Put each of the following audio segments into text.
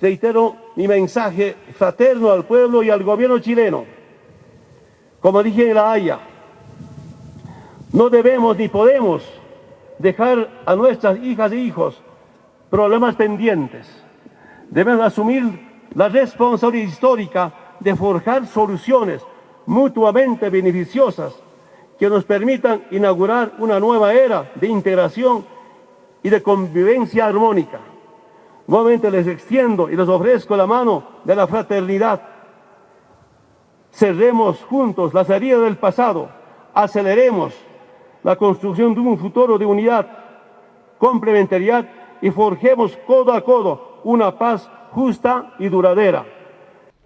reitero mi mensaje fraterno al pueblo y al gobierno chileno. Como dije en La Haya, no debemos ni podemos dejar a nuestras hijas e hijos problemas pendientes. Debemos asumir la responsabilidad histórica de forjar soluciones mutuamente beneficiosas que nos permitan inaugurar una nueva era de integración y de convivencia armónica. Nuevamente les extiendo y les ofrezco la mano de la fraternidad. Cerremos juntos las heridas del pasado, aceleremos la construcción de un futuro de unidad, complementariedad y forjemos codo a codo una paz justa y duradera.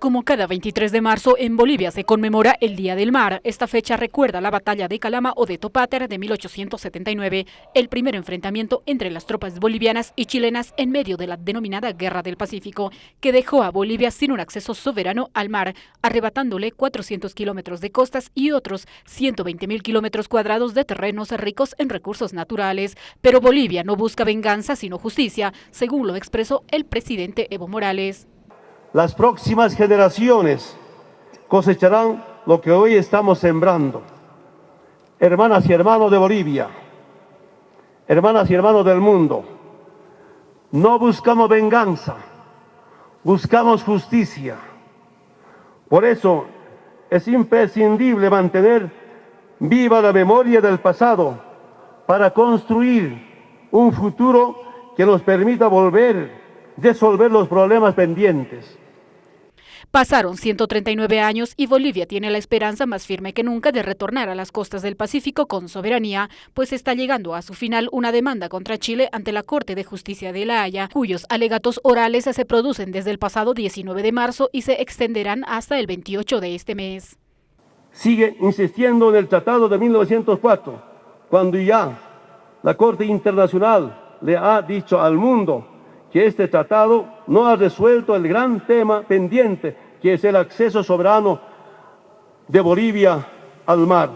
Como cada 23 de marzo, en Bolivia se conmemora el Día del Mar. Esta fecha recuerda la batalla de Calama o de Topáter de 1879, el primer enfrentamiento entre las tropas bolivianas y chilenas en medio de la denominada Guerra del Pacífico, que dejó a Bolivia sin un acceso soberano al mar, arrebatándole 400 kilómetros de costas y otros 120 mil kilómetros cuadrados de terrenos ricos en recursos naturales. Pero Bolivia no busca venganza, sino justicia, según lo expresó el presidente Evo Morales. Las próximas generaciones cosecharán lo que hoy estamos sembrando. Hermanas y hermanos de Bolivia, hermanas y hermanos del mundo, no buscamos venganza, buscamos justicia. Por eso es imprescindible mantener viva la memoria del pasado para construir un futuro que nos permita volver resolver los problemas pendientes. Pasaron 139 años y Bolivia tiene la esperanza más firme que nunca de retornar a las costas del Pacífico con soberanía, pues está llegando a su final una demanda contra Chile ante la Corte de Justicia de La Haya, cuyos alegatos orales se producen desde el pasado 19 de marzo y se extenderán hasta el 28 de este mes. Sigue insistiendo en el Tratado de 1904, cuando ya la Corte Internacional le ha dicho al mundo que este tratado no ha resuelto el gran tema pendiente, que es el acceso soberano de Bolivia al mar.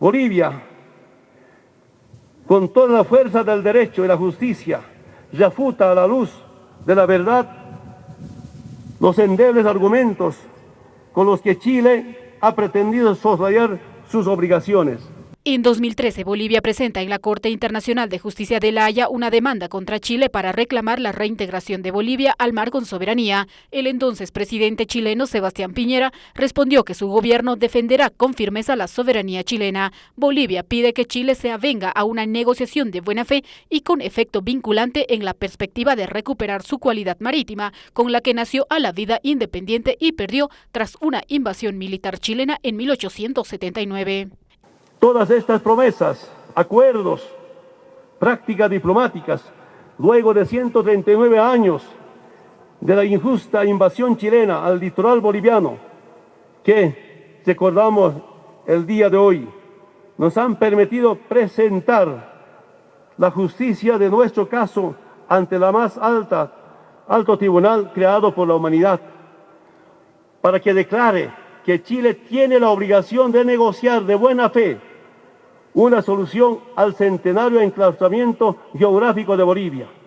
Bolivia, con toda la fuerza del derecho y la justicia, refuta a la luz de la verdad los endebles argumentos con los que Chile ha pretendido soslayar sus obligaciones. En 2013, Bolivia presenta en la Corte Internacional de Justicia de La Haya una demanda contra Chile para reclamar la reintegración de Bolivia al mar con soberanía. El entonces presidente chileno Sebastián Piñera respondió que su gobierno defenderá con firmeza la soberanía chilena. Bolivia pide que Chile se avenga a una negociación de buena fe y con efecto vinculante en la perspectiva de recuperar su cualidad marítima, con la que nació a la vida independiente y perdió tras una invasión militar chilena en 1879. Todas estas promesas, acuerdos, prácticas diplomáticas, luego de 139 años de la injusta invasión chilena al litoral boliviano, que recordamos el día de hoy, nos han permitido presentar la justicia de nuestro caso ante la más alta, alto tribunal creado por la humanidad, para que declare que Chile tiene la obligación de negociar de buena fe una solución al centenario enclaustramiento geográfico de Bolivia.